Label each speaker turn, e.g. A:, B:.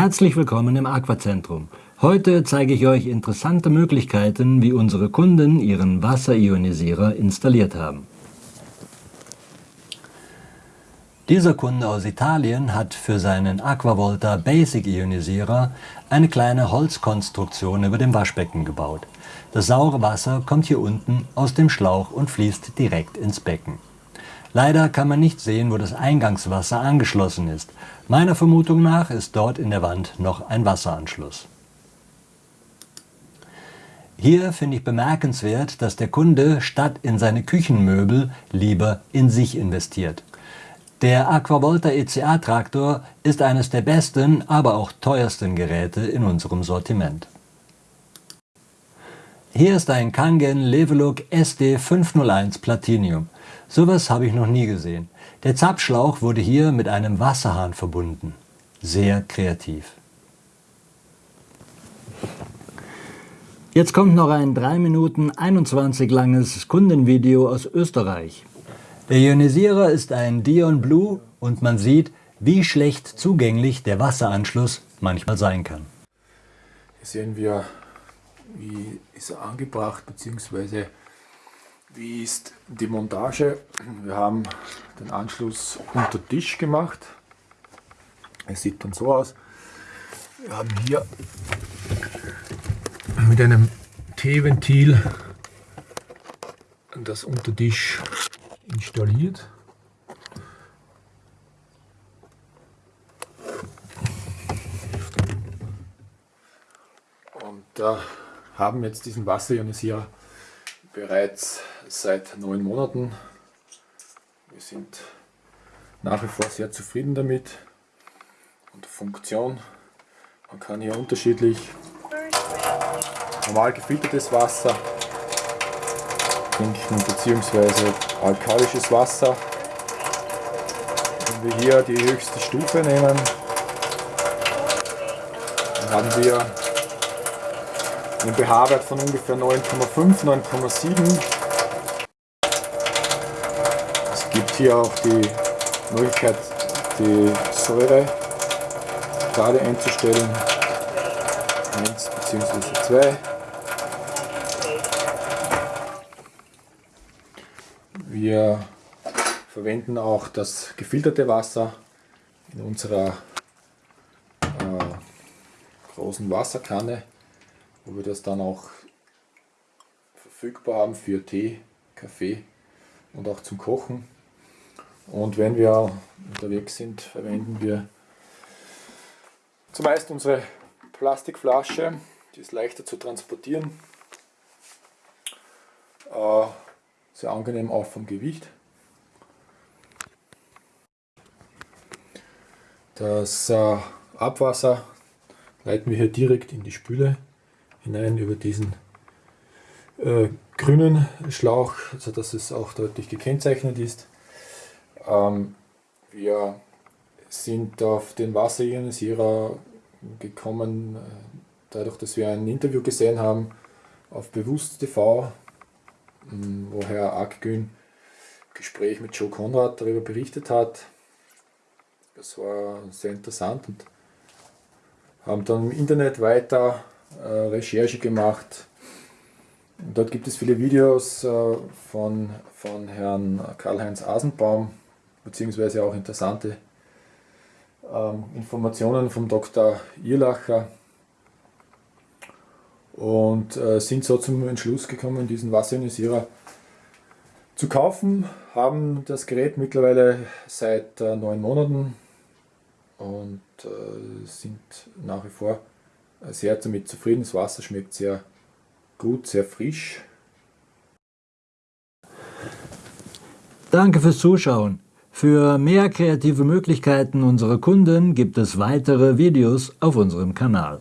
A: Herzlich willkommen im Aquazentrum. Heute zeige ich euch interessante Möglichkeiten, wie unsere Kunden ihren Wasserionisierer installiert haben. Dieser Kunde aus Italien hat für seinen Aquavolta Basic Ionisierer eine kleine Holzkonstruktion über dem Waschbecken gebaut. Das saure Wasser kommt hier unten aus dem Schlauch und fließt direkt ins Becken. Leider kann man nicht sehen, wo das Eingangswasser angeschlossen ist. Meiner Vermutung nach ist dort in der Wand noch ein Wasseranschluss. Hier finde ich bemerkenswert, dass der Kunde statt in seine Küchenmöbel lieber in sich investiert. Der Aquavolta ECA Traktor ist eines der besten, aber auch teuersten Geräte in unserem Sortiment. Hier ist ein Kangen Leveluk SD501 Platinum. Sowas habe ich noch nie gesehen. Der Zapfschlauch wurde hier mit einem Wasserhahn verbunden. Sehr kreativ. Jetzt kommt noch ein 3 Minuten 21 langes Kundenvideo aus Österreich. Der Ionisierer ist ein Dion Blue und man sieht, wie schlecht zugänglich der Wasseranschluss manchmal sein kann.
B: Hier sehen wir, wie ist er angebracht bzw. Wie ist die Montage? Wir haben den Anschluss unter Tisch gemacht. Es sieht dann so aus. Wir haben hier mit einem T-Ventil das Untertisch installiert. Und äh, haben jetzt diesen Wasserionisierer bereits seit neun Monaten. Wir sind nach wie vor sehr zufrieden damit und Funktion. Man kann hier unterschiedlich normal gefiltertes Wasser trinken bzw. alkalisches Wasser. Wenn wir hier die höchste Stufe nehmen, dann haben wir einen pH-Wert von ungefähr 9,5, 9,7. Es gibt hier auch die Möglichkeit, die Säure gerade einzustellen, 1 bzw. 2. Wir verwenden auch das gefilterte Wasser in unserer äh, großen Wasserkanne wo wir das dann auch verfügbar haben für Tee, Kaffee und auch zum Kochen. Und wenn wir unterwegs sind, verwenden wir zumeist unsere Plastikflasche, die ist leichter zu transportieren, äh, sehr angenehm auch vom Gewicht. Das äh, Abwasser leiten wir hier direkt in die Spüle hinein über diesen äh, grünen Schlauch, sodass es auch deutlich gekennzeichnet ist. Ähm, wir sind auf den Wasserionisierer gekommen, äh, dadurch, dass wir ein Interview gesehen haben auf Bewusst TV, ähm, wo Herr Akgün Gespräch mit Joe Konrad darüber berichtet hat. Das war sehr interessant und haben dann im Internet weiter Recherche gemacht. Dort gibt es viele Videos äh, von, von Herrn Karl-Heinz Asenbaum, beziehungsweise auch interessante ähm, Informationen vom Dr. Irlacher und äh, sind so zum Entschluss gekommen, diesen Wasserionisierer zu kaufen, haben das Gerät mittlerweile seit äh, neun Monaten und äh, sind nach wie vor sehr damit zufrieden. Das Wasser schmeckt sehr gut, sehr frisch.
A: Danke fürs Zuschauen. Für mehr kreative Möglichkeiten unserer Kunden gibt es weitere Videos auf unserem Kanal.